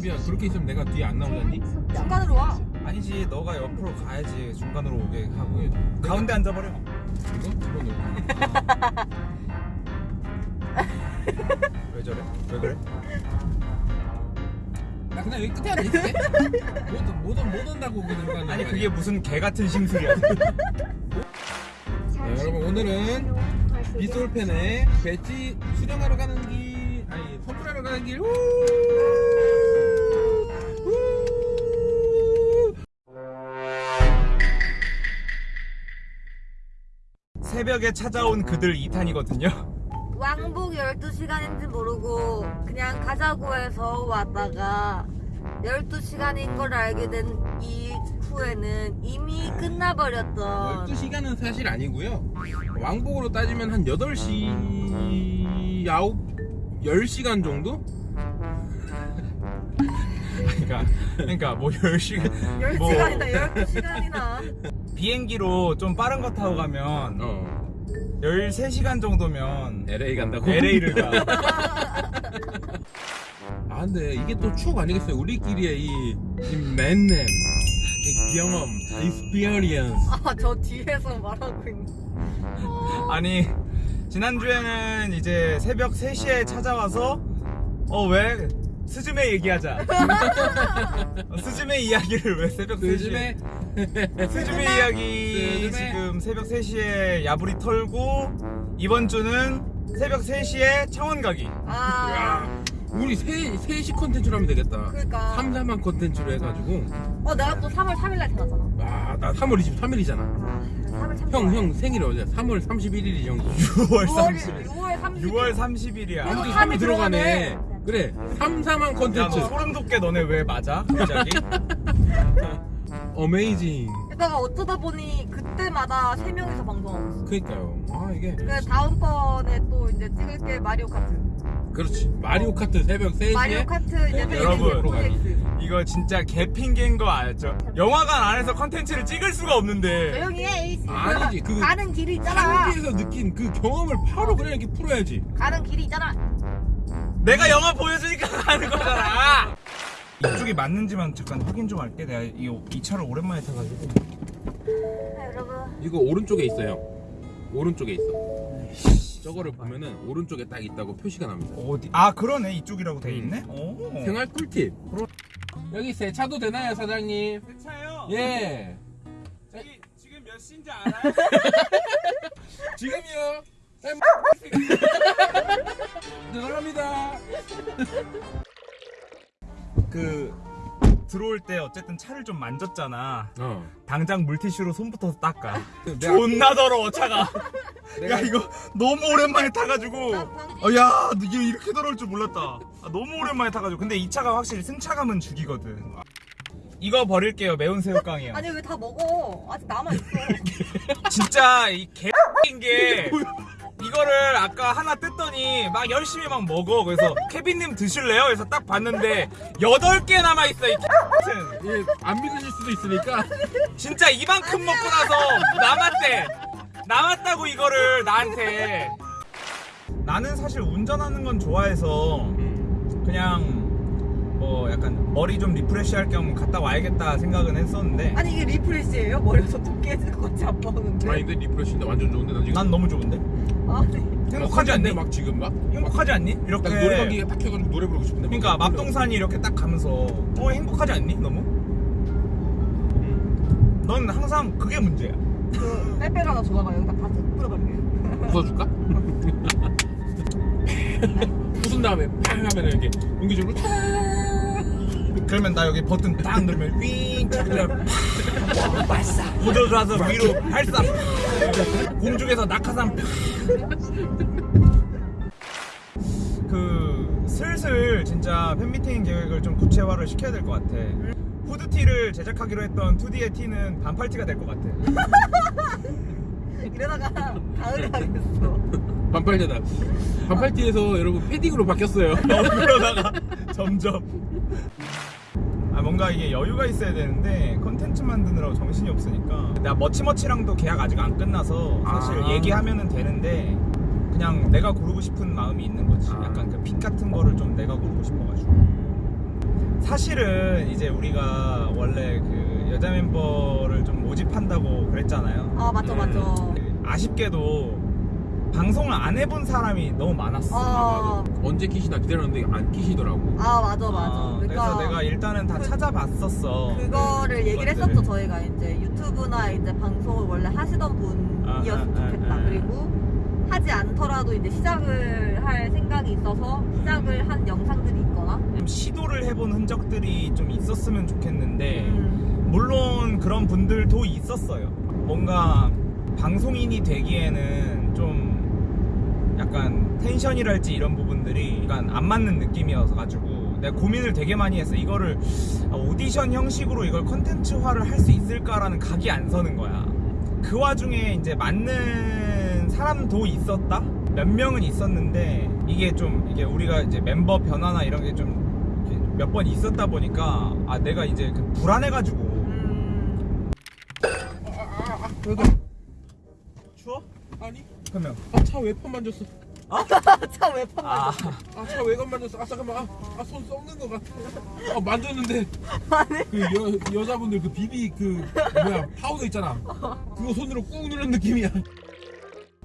담비야 그렇게 있으면 내가 뒤에 안 나오잖니? 중간으로 와. 아니지 너가 옆으로 가야지 중간으로 오게 하고 가운데 앉아버려 이거? 이거 놓고 왜 저래? 왜 그래? 나 그냥 여기 끝에 앉아 있을게 못, 못, 못 온다고 그냥 가는 아니 그게 무슨 개 같은 심술이야 네, 여러분 오늘은 빗솔펜에 배지 수령하러 가는 길 아니 선물하러 가는 길 우! 우! 새벽에 찾아온 그들 2탄이거든요 왕복 12시간인지 모르고 그냥 가자고 해서 왔다가 12시간인 걸 알게 된 이후에는 이미 끝나버렸던 12시간은 사실 아니고요 왕복으로 따지면 한 8시 9 10시간 정도? 그러니까 그러니까 뭐 10시간 10시간이나 12시간이나. 비행기로 좀 빠른 거 타고 가면 어. 13시간 정도면 LA 간다고? LA를 가. 아 근데 이게 또 추억 아니겠어요? 우리끼리의 이, 이 만남 이 경험 experience. 아 저 뒤에서 말하고 있는. 아니 지난주에는 이제 새벽 3시에 찾아와서 어 왜 스즈메 얘기하자. 어, 스즈메 이야기를 왜 새벽 3시에 요즘에 스즈메 이야기 스즈메. 지금 새벽 3시에 야부리 털고 이번 주는 새벽 3시에 창원 가기. 아. 우리 세, 세시 컨텐츠로 하면 되겠다. 그러니까. 3, 4만 컨텐츠로 해가지고. 어 내가 또 3월 3일날 태어났잖아. 와나 3월 23일이잖아. 아 3월 3일 형 형 생일이 어제 3월 31일이 형 6월 6월 30일 6월 30일 6월 30일이야. 아무튼 삼이 3이 들어가네. 들어가네. 그래. 3시만 야 컨텐츠. 너 소름 돋게 너네 왜 맞아? 갑자기? amazing 게다가 어쩌다 보니 그때마다 3명이서 방송하고 있어 그니까요. 아 이게. 그래 다음번에 또 이제 찍을 게 마리오 카트. 그렇지. 마리오 카트 새벽 3시에? 마리오 카트 이제 네, 여러분. 프로젝트. 이거 진짜 개핑계인 거 알죠? 영화관 안에서 컨텐츠를 찍을 수가 없는데. 조용히 해. 아니지, 그- 가는 길이 있잖아. 한국에서 느낀 그 경험을 바로 그냥 이렇게 풀어야지. 가는 길이 있잖아 내가 영화 보여주니까 가는 거잖아. 이쪽이 맞는지만 잠깐 확인 좀 할게. 내가 이, 이 차를 오랜만에 타가지고. 아, 여러분. 이거 오른쪽에 있어요. 오른쪽에 있어. 저거를 보면은 오른쪽에 딱 있다고 표시가 납니다. 어디? 아 그러네. 이쪽이라고 돼 음. 있네? 오. 생활 꿀팁. 여기 세 차도 되나요 사장님? 새 차요? 예. 저기 지금 몇 시인지 알아요? 지금이요 죄송합니다. 그 들어올 때 어쨌든 차를 좀 만졌잖아. 어. 당장 물티슈로 손부터 닦아. 존나 더러워 차가. 야 이거 너무 오랜만에 타가지고. 어, 야 이게 이렇게 더러울 줄 몰랐다. 아, 너무 오랜만에 타가지고. 근데 이 차가 확실히 승차감은 죽이거든. 이거 버릴게요 매운 새우깡이요. 아니 왜 다 먹어? 아직 남아 있어. 진짜 이 개인 게 이거를 아까 하나 뜯더니 막 열심히 막 먹어. 그래서 케빈님 드실래요? 그래서 딱 봤는데 8개 남아있어 이 예, 안 믿으실 수도 있으니까. 진짜 이만큼 먹고 나서 남았대. 남았다고 이거를 나한테. 나는 사실 운전하는 건 좋아해서 그냥 뭐 약간 머리 좀 refresh 할 겸 갔다 와야겠다 생각은 했었는데 아니 이게 refresh예요? 머리가 좀 깨질 것 같이 아파하는데 아니 근데 refresh인데 완전 좋은데 난 지금 난 너무 좋은데 아니 행복하지 않니? 막 지금 막 행복하지 않니? 이렇게 딱 노래방기에 딱 켜가지고 노래 부르고 싶은데 그러니까 막 맙동산이 이렇게 딱 가면서 어 행복하지 않니? 너무? 넌 항상 그게 문제야 그 빼빼로 하나 줘봐봐 여기다 다 뿌려버릴게 부숴줄까? 부순 다음에 팡 하면 이렇게 공기적으로 그러면 나 여기 버튼 딱 누르면 윙 차그려 팍 발사. 고조줘서 위로 발사. 공중에서 낙하산 팍. 그 슬슬 진짜 팬미팅 계획을 좀 구체화를 시켜야 될 것 같아. 후드티를 제작하기로 했던 2D의 티는 반팔티가 될 것 같아. 이러다가 가을에 하겠어. 반팔티다. 반팔티에서 여러분 패딩으로 바뀌었어요. 어, 그러다가 점점 아 뭔가 이게 여유가 있어야 되는데 컨텐츠 만드느라고 정신이 없으니까 내가 머치머치랑도 계약 아직 안 끝나서 사실 아. 얘기하면은 되는데 그냥 내가 고르고 싶은 마음이 있는 거지 아. 약간 그핏 같은 거를 좀 내가 고르고 싶어가지고 사실은 이제 우리가 원래 그 여자 멤버를 좀 모집한다고 그랬잖아요. 아 맞죠 음. 맞죠. 아쉽게도 방송을 안 해본 사람이 너무 많았어. 아, 언제 키시나 기다렸는데 안 키시더라고. 아 맞아 맞아. 아, 그러니까 그래서 내가 일단은 다 그- 찾아봤었어. 그거를 얘기를 그것들을. 했었죠 저희가 이제 유튜브나 이제 방송을 원래 하시던 분이었으면 아, 아, 좋겠다 아, 아. 그리고 하지 않더라도 이제 시작을 할 생각이 있어서 시작을 한 영상들이 있거나 좀 시도를 해본 흔적들이 좀 있었으면 좋겠는데 음, 물론 그런 분들도 있었어요. 뭔가 방송인이 되기에는 좀 약간 텐션이랄지 이런 부분들이 약간 안 맞는 느낌이어서 가지고 내가 고민을 되게 많이 했어. 이거를 아, 오디션 형식으로 이걸 컨텐츠화를 할 수 있을까라는 각이 안 서는 거야. 그 와중에 이제 맞는 사람도 있었다. 몇 명은 있었는데 이게 좀 이게 우리가 이제 멤버 변화나 이런 게 좀 몇 번 있었다 보니까 아 내가 이제 그 불안해가지고 음, 왜가 추워? 아니? 그러면 아차 외판 만졌어. 참 외판 아 만졌어 아차 외관 만졌어. 아 잠깐만. 아 손 썩는 것 같아. 아 만졌는데 아니 그 여, 여자분들 그 BB 그 뭐야 파우더 있잖아. 그거 손으로 꾹 누른 느낌이야.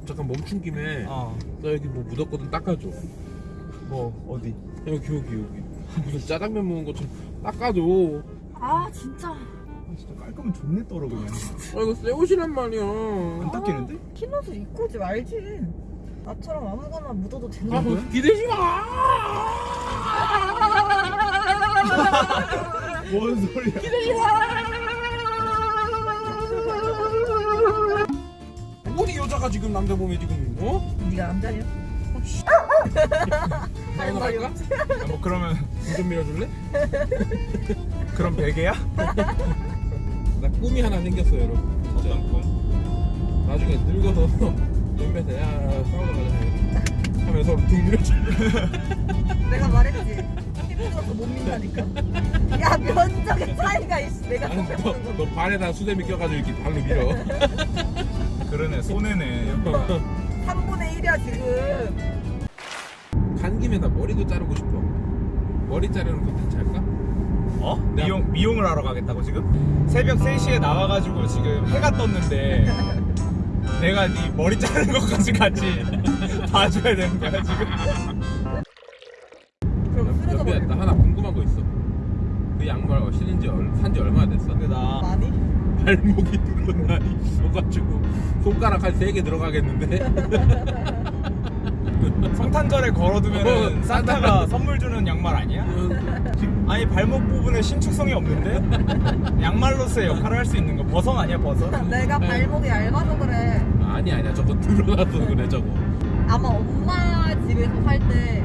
잠깐 멈춘 김에 어. 나 여기 뭐 묻었거든 닦아줘. 뭐 어디? 여기 여기 여기. 무슨 짜장면 먹은 것처럼 닦아줘. 아 진짜 아, 진짜 깔끔은 존내 떨어 그냥 아 이거 새 옷이란 말이야. 안 닦이는데? 흰 옷을 입고 오지 말지 나처럼 아무거나 묻어도 되는 아 거야 기대지 마. 뭔 소리야 어디 여자가 지금 남자 몸에 지금 어? 네가 남자냐? 사우나 갈까? 아, 뭐 그러면 눈좀 밀어줄래? 그런 베개야? 나 꿈이 하나 생겼어요 여러분 어떤 꿈? 나중에 늙어서 연배대 야 사우나 가자. 하면 서로 등 밀어줘. 내가 말했지. 힘들어서 못 민다니까. 야 면적의 차이가 있어. 내가 아니 너, 너 발에다 수세미 껴가지고 이렇게 발로 밀어. 그러네 손해네. 3분의 1이야 지금. 간 김에 나 머리도 자르고 싶어. 머리 자르는 거 괜찮을까? 어? 미용, 미용을 하러 가겠다고 지금? 새벽 3시에 나와가지고 지금 해가 떴는데 내가 네 머리 자르는 것까지 같이 봐줘야 되는 거야 지금? 그럼 쓰러져 연비야 버려 나 하나 궁금한 거 있어 그 양말 신은 지 산지 얼마나 됐어? 근데 나 많이? 발목이 늘어나니 있어가지고 손가락 한 세 개 들어가겠는데? 성탄절에 걸어두면 어, 산타가 선물 주는 양말 아니야? 아니 발목 부분에 신축성이 없는데? 양말로서의 역할을 할 수 있는 거 버선 아니야 버선? 내가 발목이 얇아서 그래 아니 아니야 저거 늘어나서 그래 저거 아마 엄마 집에서 살 때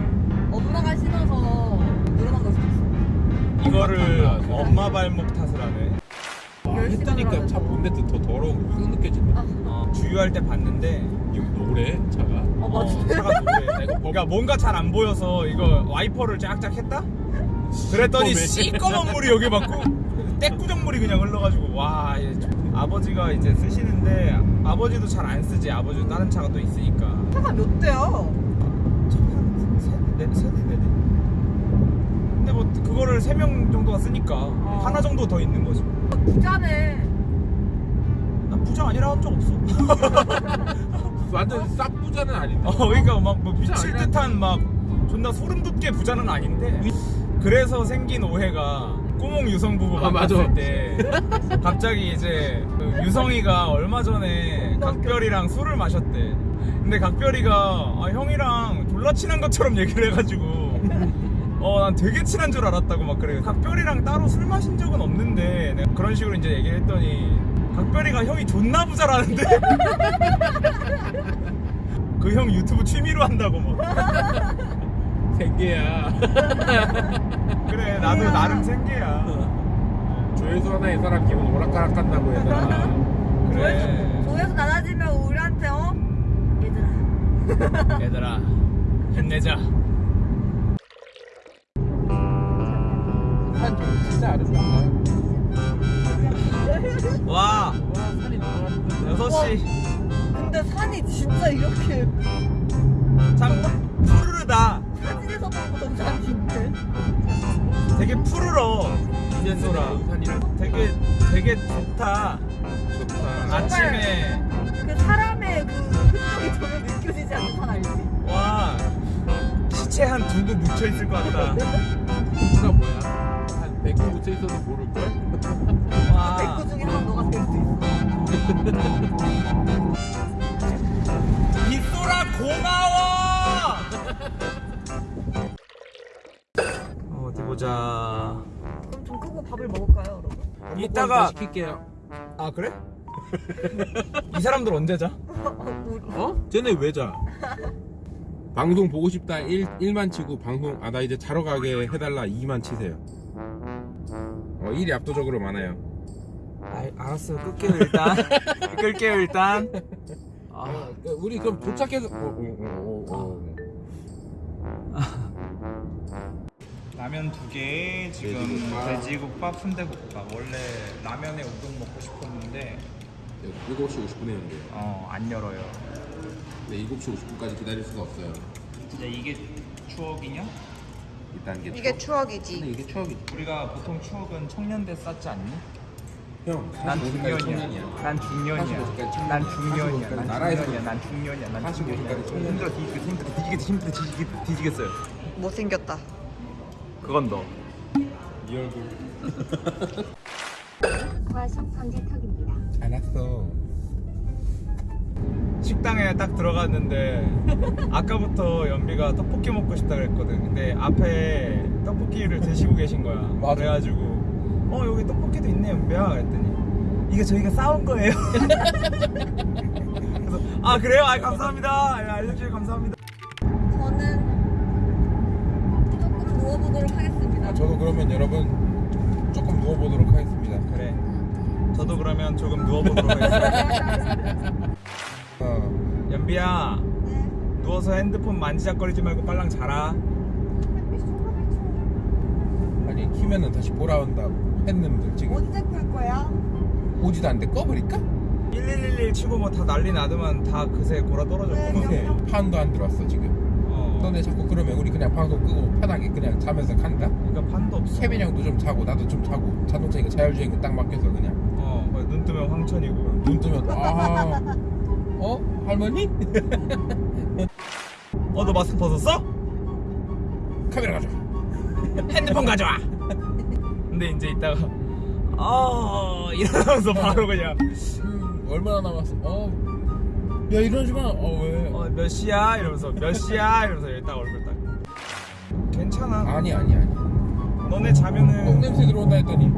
엄마가 신어서 늘어난 걸 수도 있어 이거를. 엄마 발목 탓을 하네 했다니까. 차 본네트 더 더러운 거 확 느껴진다 아, 어, 주유할 때 봤는데 이거 노래 차가 어, 맞아. 어, 차가 노래 그러니까 뭔가 잘 안 보여서 이거 와이퍼를 쫙쫙 했다? 그랬더니 시꺼먼 물이 여기 맞고 떼꾸정물이 그냥 흘러가지고 와 얘 좀- 아버지가 이제 쓰시는데 아버지도 잘 안 쓰지 아버지도 다른 차가 또 있으니까 차가 몇 대야? 차한 세대 네네 대? 근데 뭐 그거를 세 명 정도가 쓰니까 어. 하나 정도 더 있는 거지 부자네 아니라 한 적 없어? 완전 싹 부자는 아닌데. 어, 그러니까 막 뭐 미칠 듯한 막 존나 소름 돋게 부자는 아닌데. 그래서 생긴 오해가 꾸몽 유성 부부 아, 만났을 맞아. 때 갑자기 이제 그 유성이가 얼마 전에 각별이랑 술을 마셨대. 근데 각별이가 아, 형이랑 졸라 친한 것처럼 얘기를 해가지고 어 난 되게 친한 줄 알았다고 막 그래. 각별이랑 따로 술 마신 적은 없는데 그런 식으로 이제 얘기를 했더니 각별이가 형이 존나 부자라는데. 그 형 유튜브 취미로 한다고 막 생계야. 그래 나도. 나름 생계야. 조회수 하나에 사람 기분 오락가락 한다고 얘들아. 그래. 조회수 낮아지면 우리한테 어? 얘들아. 얘들아 힘내자. 산좀 진짜 아름답다 와. 와 산이 너무 6시. 근데 산이 진짜 이렇게. 참 푸르르다. 사진에서 보던 산인데. 되게 푸르러 이젠소라 되게 되게 좋다. 좋다. 아침에. 그 사람의 그 흔적이 전혀 느껴지지 않다 알지? 와. 시체 한 두고 묻혀 있을 것 같다. 누가 뭐야? 한 100개 묻혀 있어도 모를걸? 아. 그 이소라 고마워. 어, 어디 보자. 그럼 좀 끄고 밥을 먹을까요, 여러분? 이따가 시킬게요. 아 그래? 이 사람들 언제 자? 어? 쟤네 왜 자? 방송 보고 싶다 1, 1만 치고 방송 아 나 이제 자러 가게 해달라 2만 치세요 어, 일이 압도적으로 많아요 아, 알았어 끌게요 일단. 끌게요 일단. 아, 우리 그럼 도착해서 오, 오, 오, 오. 라면 두 개, 지금 돼지국밥. 돼지국밥, 순대국밥. 원래 라면에 우동 먹고 싶었는데 7시 50분에 연결. 어, 안 열어요. 근데 7시 50분까지 기다릴 수가 없어요. 진짜 이게 추억이냐? 2단계 이게 추억이지. 이게 추억이지. 우리가 보통 추억은 청년대 쌓지 않니? 형, 난 중년이야. 난 중년이야. 난 중년이야. 난 중년이야. 난 중년이야. 난 중년이야. 힘들어 뒤지겠어. 힘들어 뒤지겠어. 힘들어 뒤지겠, 뒤지겠어요. 못생겼다. 그건 너. 이 얼굴. 과속 선제턱입니다. 알았어. 식당에 딱 들어갔는데 아까부터 연비가 떡볶이 먹고 싶다 그랬거든. 근데 앞에 떡볶이를 드시고 계신 거야. 맞아. 그래가지고 어 여기 떡볶이도 있네 은배야. 그랬더니 이게 저희가 싸운 거예요. 그래서 아 그래요? 아 감사합니다. 예, 알려주셔서 감사합니다. 저는 조금 누워보도록 하겠습니다. 아, 저도 그러면 여러분 조금 누워보도록 하겠습니다. 그래. 저도 그러면 조금 누워보도록 하겠습니다. 아. 연비야 네? 누워서 핸드폰 만지작거리지 말고 빨랑 자라. 아니 키면은 다시 보라 온다고. 팬놈들 지금 언제 끌 거야? 오지도 않는데 꺼버릴까? 1111 치고 뭐 다 난리 나더만 다 그새 골아 떨어졌구만 네. 판도 안 들어왔어 지금 어. 너네 자꾸 그러면 우리 그냥 방송 끄고 편하게 그냥 자면서 간다? 그러니까 판도 없어 케빈 형도 좀 자고 나도 좀 자고 자동차니까 자율주행 딱 맡겨서 그냥 어눈 뜨면 황천이고 눈 뜨면 아 어? 할머니? 어 너 마스크 벗었어? 카메라 가져와 핸드폰 가져와 근데 이제 이따가 아 이러면서 바로 그냥 음, 얼마나 남았어? 어. 야 이러지 마. 어 왜? 어, 몇 시야? 이러면서 몇 시야? 이러면서 일단 얼굴 딱 괜찮아. 아니 아니 아니. 너네 자면은 어, 냄새 들어온다 했더니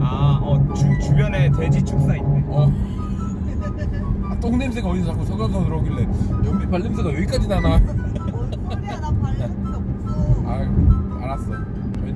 아어 주변에 돼지 축사 있대. 어. 아, 똥 냄새가 어디서 자꾸 서가서 들어오길래 연비 발 냄새가 여기까지 나나. 뭔 소리야 나 발냄새 없어 아 알았어.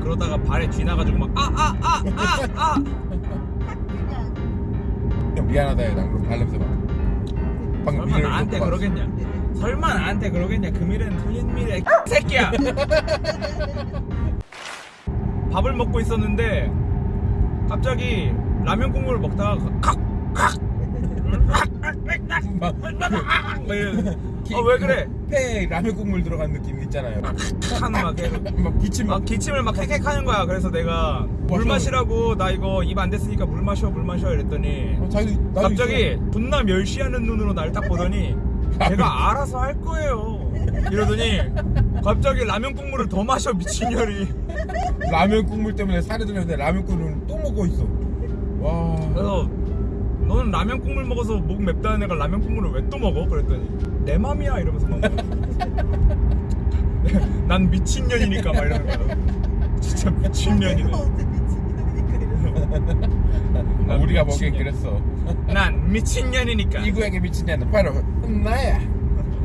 그러다가 발에 쥐나가지고 막 아, 아, 아, 아아아아아아... 미안하다 해나 그럼 발냄새 맡아. 방금 설마 나한테 놓고 봤어. 그러겠냐? 설마 나한테 그러겠냐? 그 금일은 틀린 미래 새끼야. 밥을 먹고 있었는데 갑자기 라면 국물을 먹다가 칵칵 어왜 그래? 폐에 라면 국물 들어간 느낌 있잖아요 하는 막막 기침 막막 기침을 막 헥헥 하는 거야. 그래서 내가 물. 마시라고 나 이거 입 안 됐으니까 물 마셔 물 마셔 이랬더니 어, 자기 갑자기 존나 멸시하는 눈으로 날 딱 보더니 제가 알아서 할 거예요. 이러더니 갑자기 라면 국물을 더 마셔 미친년이. 있어. 라면 국물 때문에 살이 들었는데 라면 국물을 또 먹고 있어 와 그래서 너는 라면 국물 먹어서 목 맵다는 애가 라면 국물을 왜 또 먹어? 그랬더니 내 맘이야 이러면서 먹는 거야. 난 미친년이니까 막 이러는 거야. 진짜 미친년이네. 이래서. 아, 우리가 미친년. 보기엔 그랬어 난 미친년이니까. 이 구역의 미친년은 바로 나야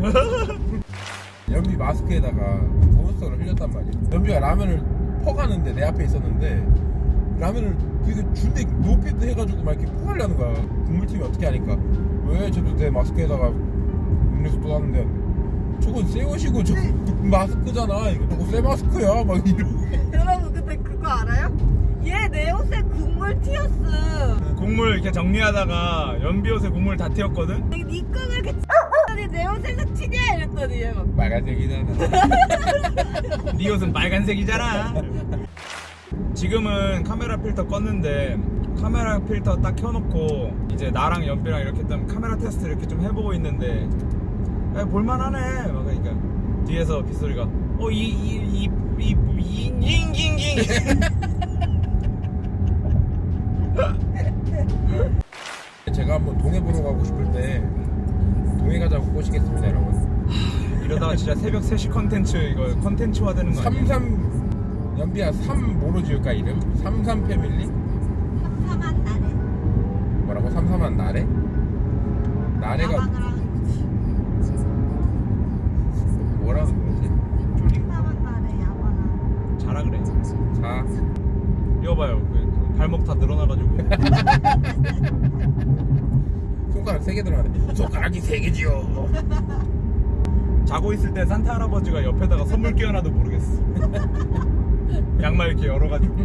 연비 마스크에다가 몬스터를 흘렸단 말이야 연비가 라면을 퍼가는데 내 앞에 있었는데 라면을 되게 준대 높게 해가지고 막 이렇게 뿌리려는 거야 국물팀이 어떻게 하니까 왜 쟤도 내 마스크에다가 음료수 또 하는데 저건 새 옷이고 저 마스크잖아 이거 저거 새 마스크야 막 이러고 여러분 근데 그거 알아요? 얘 내 옷에 국물 튀었어. 국물 이렇게 정리하다가 연비 옷에 국물 다 튀었거든? 니 거를 이렇게 니내 옷에서 튀냐 이랬더니 얘 막. 빨간색이잖아 네 옷은 빨간색이잖아. 지금은 카메라 필터 껐는데 카메라 필터 딱 켜놓고 이제 나랑 연비랑 이렇게 좀 카메라 테스트 이렇게 좀 해보고 있는데 야, 볼만하네. 막 그러니까 뒤에서 빗소리가 어 이 이 이이잉잉잉 제가 한번 동해 보러 가고 싶을 때 동해 가자고 꼬시겠습니다 여러분 이러다가 진짜 새벽 3시 컨텐츠 이거 컨텐츠화 되는 거 아니야? 33 연비야 3 뭐로 지을까 이름? 33 패밀리? 삼삼한 날에 뭐라고? 33한 나래? 나래가. 뭐라는 거지? 삼삼한 날에 야방을. 자라 그래. 자 이거 봐요. 그 발목 다 늘어나가지고. 손가락 3개 들어가네 손가락이 3개지요 자고 있을 때 산타 할아버지가 옆에다가 선물 끼워놔도 모르겠어. 양말 이렇게 열어가지고.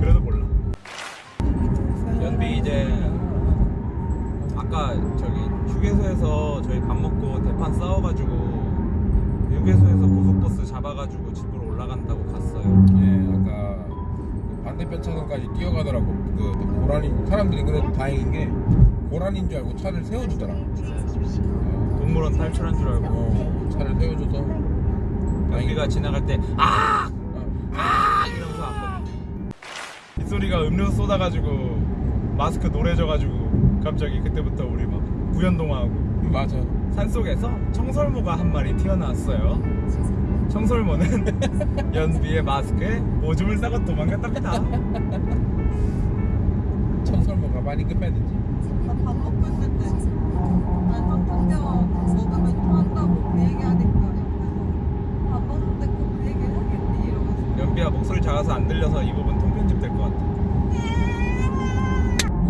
그래도 몰라. 연비 이제 아까 저기 휴게소에서 저희 밥 먹고 대판 싸워가지고 휴게소에서 고속버스 잡아가지고 집으로 올라간다고 갔어요. 예 아까 그 반대편 차선까지 뛰어가더라고 그, 그 고라니 사람들이 그래도 다행인 게 고라니인 줄 알고 차를 세워주더라 어, 동물원 탈출한 줄 알고 어, 차를 세워줘서 연비가 지나갈 때 아! 아! 이 소리가 음료수 쏟아가지고 마스크 노래져가지고 갑자기 그때부터 우리 막 구연동화하고 맞아 산속에서 청설모가 한 마리 튀어나왔어요. 청설모는 연비의 마스크에 오줌을 싸고 도망갔답니다. 청설모가 많이 급했는지 나밥 먹고 있을 때 알만 탕면 먹으면 토한다고 그 얘기하니까 옆에서 밥 먹는데 꼭그 얘기 하겠니 이러면서 연비야 목소리 작아서 안 들려서 이 부분 통편집 될것 같아.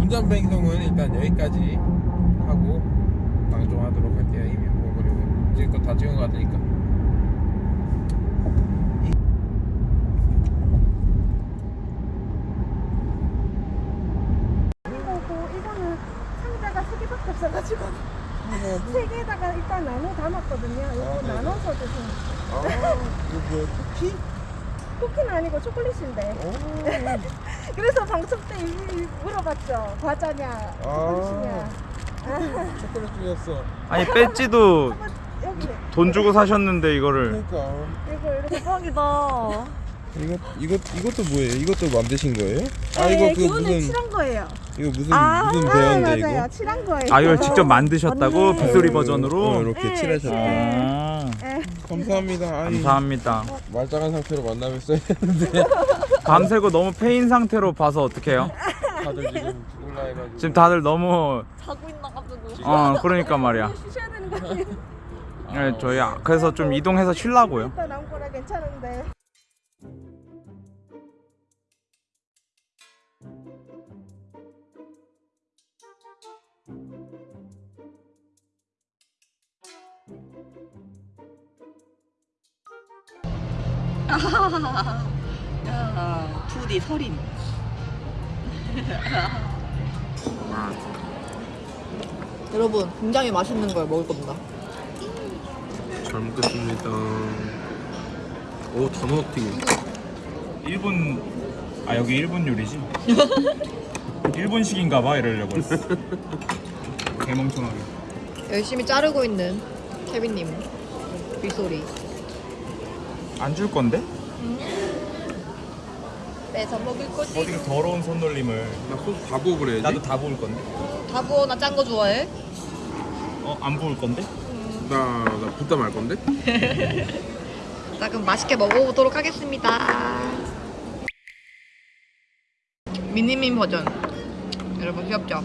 운전 방송은 일단 여기까지 하고 방송하도록 할게요 이미 뭐 그리고 지금껏 다 찍은 것 같으니까 거고 이거는 상자가 세 개밖에 없어가지고 세 개에다가 일단 나눠 담았거든요. 이거 네. 나눠서 드세요. 아 이거 뭐야 쿠키? 쿠키는 아니고 초콜릿인데. 오 그래서 방송 때 물어봤죠. 과자냐, 초콜릿이냐. 초콜릿 주셨어 아니 배지도 돈 주고 사셨는데 이거를 그러니까 이거 이렇게 대박이다 이거 이거 이것도 뭐예요? 이것도 만드신 거예요? 아 네, 이거 그 무슨 칠한 거예요. 이거 무슨 아, 무슨 아, 배였는데 맞아요. 이거? 칠한 거예요. 아 이걸 직접 만드셨다고 네. 빗소리 어, 버전으로. 이렇게 네, 칠하셨대. 아, 네. 감사합니다. 아이, 감사합니다. 말짱한 상태로 만나뵀어야 했는데 밤새고 너무 폐인 상태로 봐서 어떡해요? 다들 지금 죽을라 해가지고. 지금 다들 너무 자고 있나가지고 어 그러니까 말이야. 쉬셔야 되는 거 아니에요? 네, 저희 아- 그래서 좀 이동해서 쉬려고요. 일단 거라 괜찮은데. 야 푸디 서린 여러분 굉장히 맛있는 걸 먹을 겁니다 잘 먹겠습니다. 오 단호 튀김. 일본 아 여기 일본 요리지? 일본식인가 봐 이러려고 했어. 개멍청하게. 열심히 자르고 있는 케빈님 빗소리 안 줄 건데? 뺏어 먹을 거지 어디 더러운 손놀림을. 나 소스 다 부어 그래야지. 나도 다 부을 건데. 다 부어 나 짠 거 좋아해? 어 안 부을 건데? 나 나 붓다 말 건데. 자 그럼 맛있게 먹어보도록 하겠습니다 미니민 버전 여러분 귀엽죠?